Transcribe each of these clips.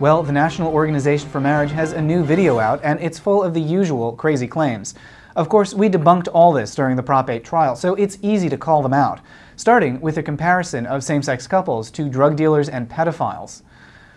Well, the National Organization for Marriage has a new video out, and it's full of the usual crazy claims. Of course, we debunked all this during the Prop 8 trial, so it's easy to call them out, starting with a comparison of same-sex couples to drug dealers and pedophiles.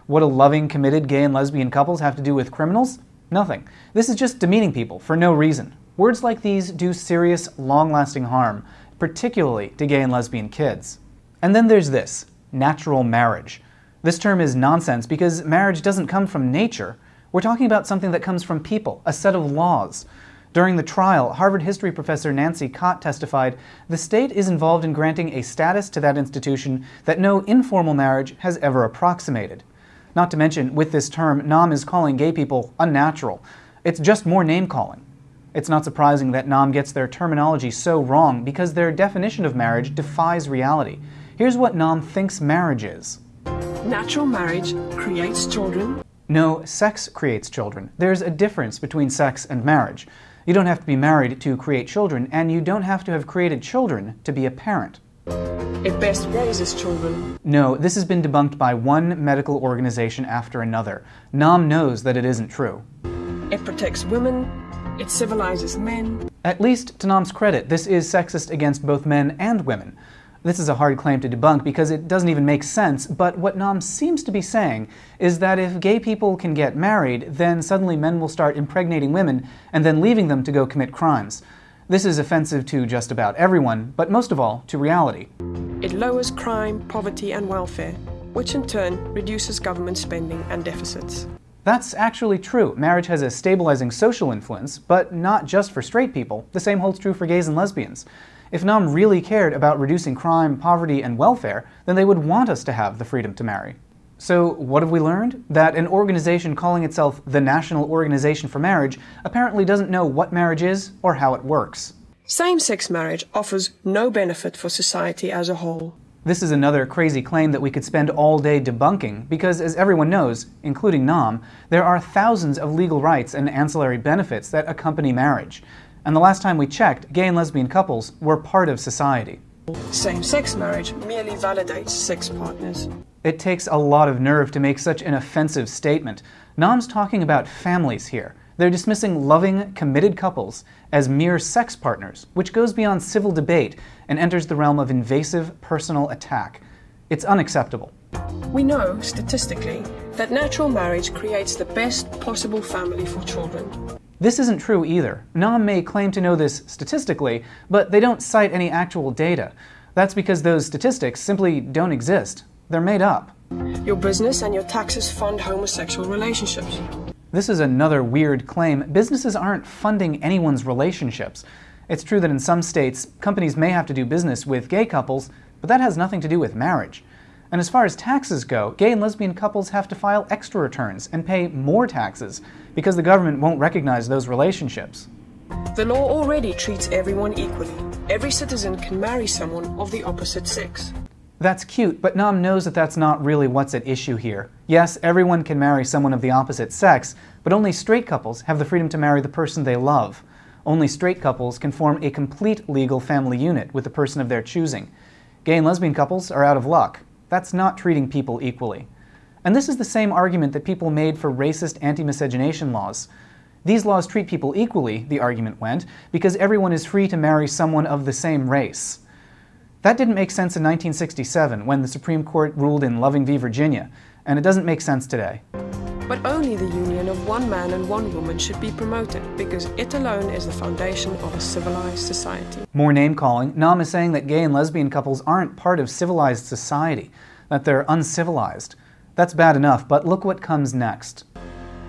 What do loving, committed gay and lesbian couples have to do with criminals? Nothing. This is just demeaning people for no reason. Words like these do serious, long-lasting harm, particularly to gay and lesbian kids. And then there's this, natural marriage. This term is nonsense because marriage doesn't come from nature. We're talking about something that comes from people, a set of laws. During the trial, Harvard history professor Nancy Cott testified, the state is involved in granting a status to that institution that no informal marriage has ever approximated. Not to mention, with this term, NOM is calling gay people unnatural. It's just more name-calling. It's not surprising that NOM gets their terminology so wrong because their definition of marriage defies reality. Here's what NOM thinks marriage is. Natural marriage creates children. No, sex creates children. There's a difference between sex and marriage. You don't have to be married to create children, and you don't have to have created children to be a parent. It best raises children. No, this has been debunked by one medical organization after another. NOM knows that it isn't true. It protects women. It civilizes men. At least, to NOM's credit, this is sexist against both men and women. This is a hard claim to debunk because it doesn't even make sense, but what NOM seems to be saying is that if gay people can get married, then suddenly men will start impregnating women and then leaving them to go commit crimes. This is offensive to just about everyone, but most of all, to reality. It lowers crime, poverty and welfare, which in turn reduces government spending and deficits. That's actually true. Marriage has a stabilizing social influence, but not just for straight people. The same holds true for gays and lesbians. If NOM really cared about reducing crime, poverty, and welfare, then they would want us to have the freedom to marry. So what have we learned? That an organization calling itself the National Organization for Marriage apparently doesn't know what marriage is or how it works. Same-sex marriage offers no benefit for society as a whole. This is another crazy claim that we could spend all day debunking because, as everyone knows, including NOM, there are thousands of legal rights and ancillary benefits that accompany marriage and the last time we checked, gay and lesbian couples were part of society. Same-sex marriage merely validates sex partners. It takes a lot of nerve to make such an offensive statement. NOM's talking about families here. They're dismissing loving, committed couples as mere sex partners, which goes beyond civil debate and enters the realm of invasive personal attack. It's unacceptable. We know, statistically, that natural marriage creates the best possible family for children. This isn't true either. NOM may claim to know this statistically, but they don't cite any actual data. That's because those statistics simply don't exist. They're made up. Your business and your taxes fund homosexual relationships. This is another weird claim. Businesses aren't funding anyone's relationships. It's true that in some states, companies may have to do business with gay couples, but that has nothing to do with marriage. And as far as taxes go, gay and lesbian couples have to file extra returns and pay more taxes because the government won't recognize those relationships. The law already treats everyone equally. Every citizen can marry someone of the opposite sex. That's cute, but NOM knows that that's not really what's at issue here. Yes, everyone can marry someone of the opposite sex, but only straight couples have the freedom to marry the person they love. Only straight couples can form a complete legal family unit with the person of their choosing. Gay and lesbian couples are out of luck. That's not treating people equally. And this is the same argument that people made for racist anti-miscegenation laws. These laws treat people equally, the argument went, because everyone is free to marry someone of the same race. That didn't make sense in 1967 when the Supreme Court ruled in Loving v. Virginia, and it doesn't make sense today. But only the union of one man and one woman should be promoted, because it alone is the foundation of a civilized society. More name-calling, NOM is saying that gay and lesbian couples aren't part of civilized society, that they're uncivilized. That's bad enough, but look what comes next.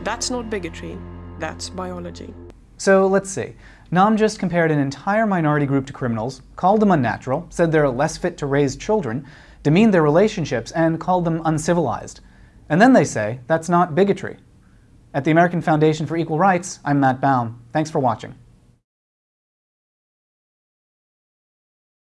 That's not bigotry, that's biology. So let's see. NOM just compared an entire minority group to criminals, called them unnatural, said they're less fit to raise children, demeaned their relationships, and called them uncivilized. And then they say that's not bigotry. At the American Foundation for Equal Rights, I'm Matt Baum. Thanks for watching.